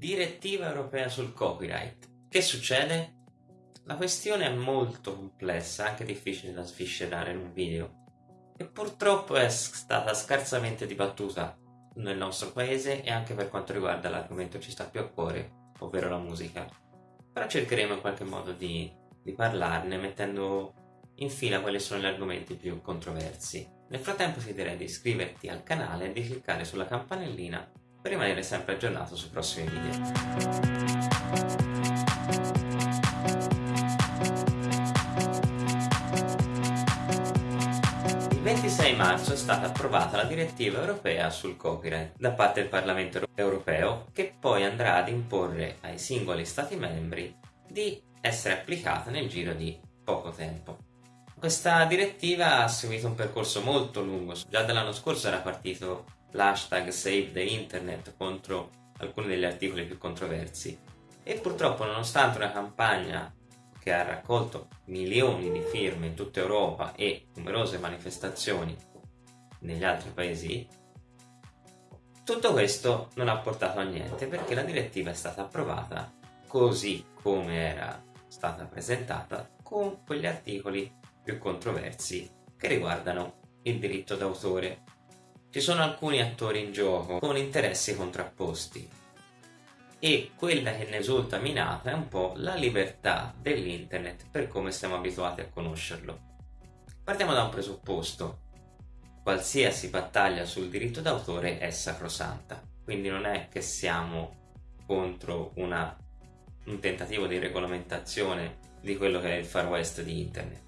Direttiva europea sul copyright. Che succede? La questione è molto complessa, anche difficile da sviscerare in un video, e purtroppo è stata scarsamente dibattuta nel nostro paese e anche per quanto riguarda l'argomento che ci sta più a cuore, ovvero la musica. Però cercheremo in qualche modo di, di parlarne mettendo in fila quali sono gli argomenti più controversi. Nel frattempo ti direi di iscriverti al canale e di cliccare sulla campanellina per rimanere sempre aggiornato sui prossimi video. Il 26 marzo è stata approvata la direttiva europea sul copyright da parte del Parlamento europeo che poi andrà ad imporre ai singoli stati membri di essere applicata nel giro di poco tempo. Questa direttiva ha seguito un percorso molto lungo, già dall'anno scorso era partito l'hashtag Save the Internet contro alcuni degli articoli più controversi e purtroppo nonostante una campagna che ha raccolto milioni di firme in tutta Europa e numerose manifestazioni negli altri paesi, tutto questo non ha portato a niente perché la direttiva è stata approvata così come era stata presentata con quegli articoli più controversi che riguardano il diritto d'autore. Ci sono alcuni attori in gioco con interessi contrapposti e quella che ne risulta minata è un po' la libertà dell'internet per come siamo abituati a conoscerlo. Partiamo da un presupposto. Qualsiasi battaglia sul diritto d'autore è sacrosanta, quindi non è che siamo contro una, un tentativo di regolamentazione di quello che è il far west di internet.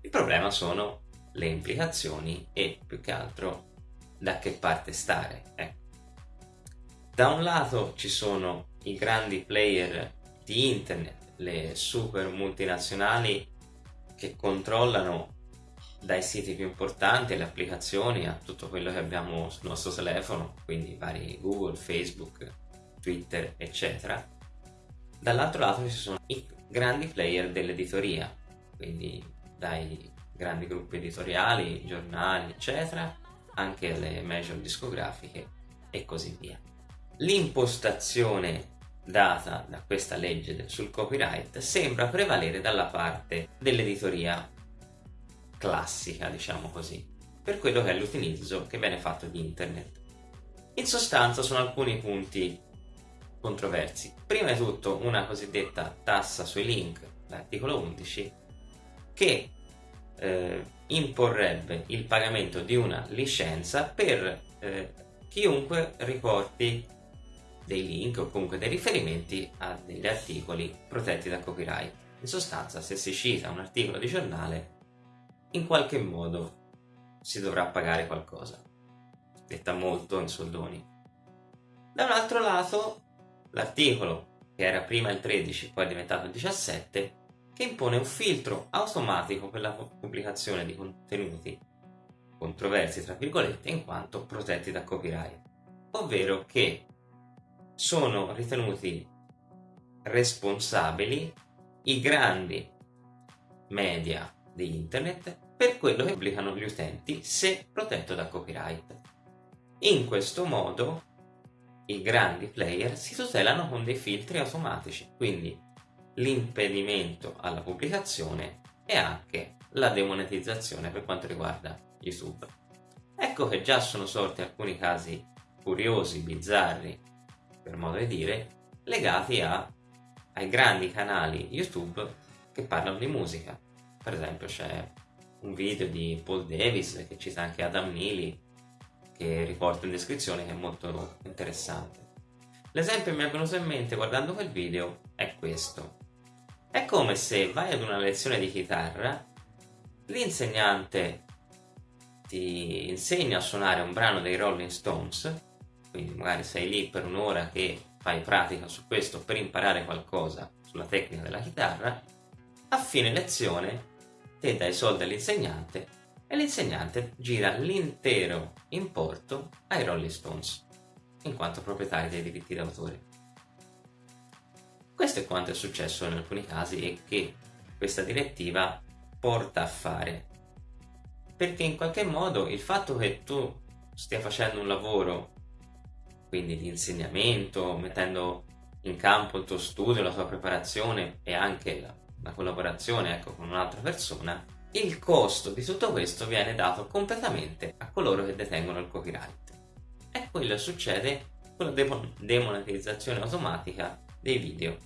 Il problema sono le implicazioni e più che altro da che parte stare. Ecco. Da un lato ci sono i grandi player di internet, le super multinazionali che controllano dai siti più importanti le applicazioni a tutto quello che abbiamo sul nostro telefono, quindi vari Google, Facebook, Twitter, eccetera. Dall'altro lato ci sono i grandi player dell'editoria, quindi dai grandi gruppi editoriali, giornali, eccetera, anche le major discografiche e così via. L'impostazione data da questa legge sul copyright sembra prevalere dalla parte dell'editoria classica, diciamo così, per quello che è l'utilizzo che viene fatto di internet. In sostanza sono alcuni punti controversi. Prima di tutto una cosiddetta tassa sui link, l'articolo 11, che eh, imporrebbe il pagamento di una licenza per eh, chiunque riporti dei link o comunque dei riferimenti a degli articoli protetti da copyright. In sostanza, se si cita un articolo di giornale, in qualche modo si dovrà pagare qualcosa, detta molto in soldoni. Da un altro lato, l'articolo, che era prima il 13, poi è diventato il 17, che impone un filtro automatico per la pubblicazione di contenuti controversi, tra virgolette, in quanto protetti da copyright, ovvero che sono ritenuti responsabili i grandi media di internet per quello che pubblicano gli utenti se protetto da copyright. In questo modo i grandi player si tutelano con dei filtri automatici, quindi l'impedimento alla pubblicazione e anche la demonetizzazione per quanto riguarda YouTube. Ecco che già sono sorti alcuni casi curiosi, bizzarri per modo di dire, legati a, ai grandi canali YouTube che parlano di musica. Per esempio c'è un video di Paul Davis che cita anche Adam Neely che riporto in descrizione che è molto interessante. L'esempio che mi è venuto in mente guardando quel video è questo. È come se vai ad una lezione di chitarra, l'insegnante ti insegna a suonare un brano dei Rolling Stones quindi magari sei lì per un'ora che fai pratica su questo per imparare qualcosa sulla tecnica della chitarra, a fine lezione te dai soldi all'insegnante e l'insegnante gira l'intero importo ai Rolling Stones, in quanto proprietari dei diritti d'autore. Questo è quanto è successo in alcuni casi e che questa direttiva porta a fare. Perché in qualche modo il fatto che tu stia facendo un lavoro quindi di insegnamento, mettendo in campo il tuo studio, la tua preparazione e anche la, la collaborazione ecco, con un'altra persona, il costo di tutto questo viene dato completamente a coloro che detengono il copyright. E quello succede con la demonetizzazione automatica dei video.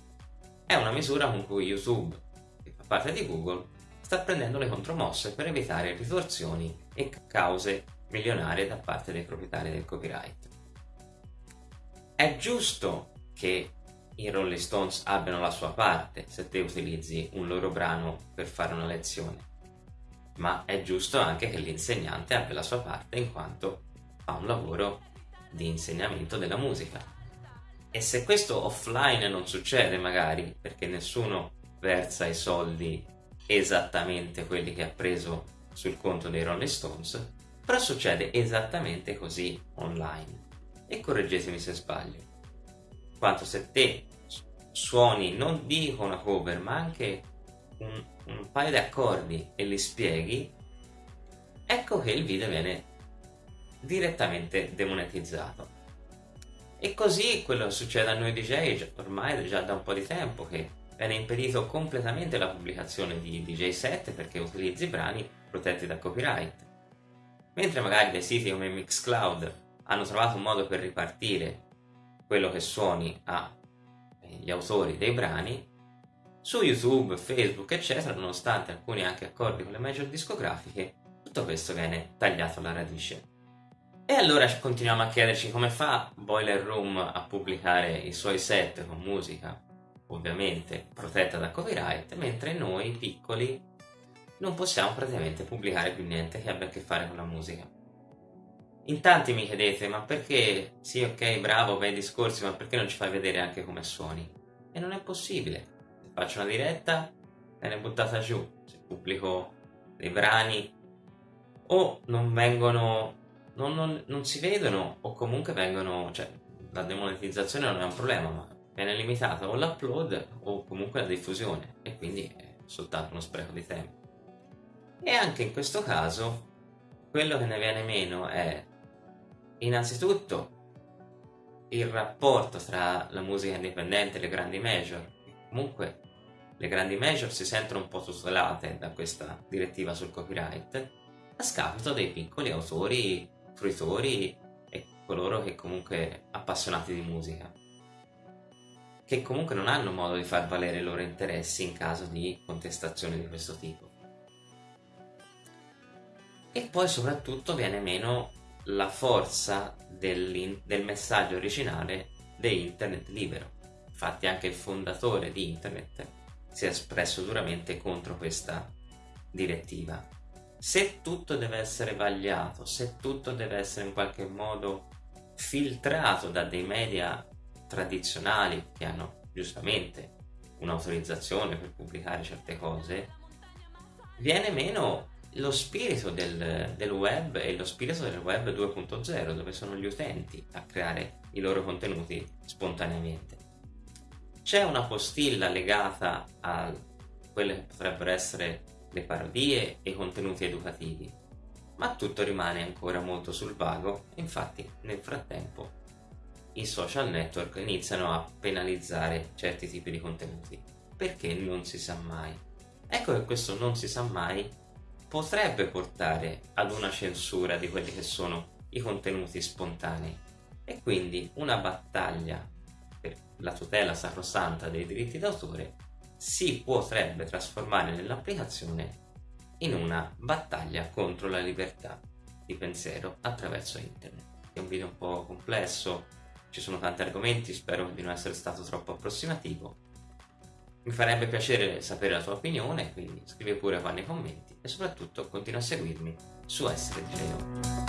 È una misura con cui YouTube, che fa parte di Google, sta prendendo le contromosse per evitare ritorsioni e cause milionarie da parte dei proprietari del copyright. È giusto che i Rolling Stones abbiano la sua parte se te utilizzi un loro brano per fare una lezione, ma è giusto anche che l'insegnante abbia la sua parte in quanto fa un lavoro di insegnamento della musica. E se questo offline non succede magari perché nessuno versa i soldi esattamente quelli che ha preso sul conto dei Rolling Stones, però succede esattamente così online. E correggetemi se sbaglio. Quanto se te suoni non dico una cover ma anche un, un paio di accordi e li spieghi, ecco che il video viene direttamente demonetizzato. E così quello che succede a noi DJ ormai già da un po' di tempo che viene impedito completamente la pubblicazione di DJ set perché utilizzi brani protetti da copyright. Mentre magari dei siti come Mixcloud hanno trovato un modo per ripartire quello che suoni agli autori dei brani, su YouTube, Facebook, eccetera, nonostante alcuni anche accordi con le major discografiche, tutto questo viene tagliato alla radice. E allora continuiamo a chiederci come fa Boiler Room a pubblicare i suoi set con musica, ovviamente protetta da copyright, mentre noi piccoli non possiamo praticamente pubblicare più niente che abbia a che fare con la musica. In tanti mi chiedete, ma perché, sì ok, bravo, bei discorsi, ma perché non ci fai vedere anche come suoni? E non è possibile. Se faccio una diretta, viene buttata giù. Se pubblico dei brani, o non vengono non, non, non, si vedono o comunque vengono, cioè la demonetizzazione non è un problema, ma viene limitata o l'upload o comunque la diffusione e quindi è soltanto uno spreco di tempo. E anche in questo caso quello che ne viene meno è innanzitutto il rapporto tra la musica indipendente e le grandi major. Comunque le grandi major si sentono un po' tutelate da questa direttiva sul copyright a scapito dei piccoli autori fruitori e coloro che comunque appassionati di musica che comunque non hanno modo di far valere i loro interessi in caso di contestazioni di questo tipo. E poi soprattutto viene meno la forza del, messaggio originale di internet libero. Infatti anche il fondatore di internet si è espresso duramente contro questa direttiva se tutto deve essere vagliato, se tutto deve essere in qualche modo filtrato da dei media tradizionali che hanno giustamente un'autorizzazione per pubblicare certe cose, viene meno lo spirito del, del, web e lo spirito del web 2.0 dove sono gli utenti a creare i loro contenuti spontaneamente. C'è una postilla legata a quelle che potrebbero essere le parodie e i contenuti educativi, ma tutto rimane ancora molto sul vago infatti nel frattempo i social network iniziano a penalizzare certi tipi di contenuti, perché non si sa mai. Ecco che questo non si sa mai potrebbe portare ad una censura di quelli che sono i contenuti spontanei e quindi una battaglia per la tutela sacrosanta dei diritti d'autore si potrebbe trasformare nell'applicazione in una battaglia contro la libertà di pensiero attraverso internet. È un video un po' complesso, ci sono tanti argomenti, spero di non essere stato troppo approssimativo. Mi farebbe piacere sapere la tua opinione, quindi scrivi pure qua nei commenti e soprattutto continua a seguirmi su Essere Geo.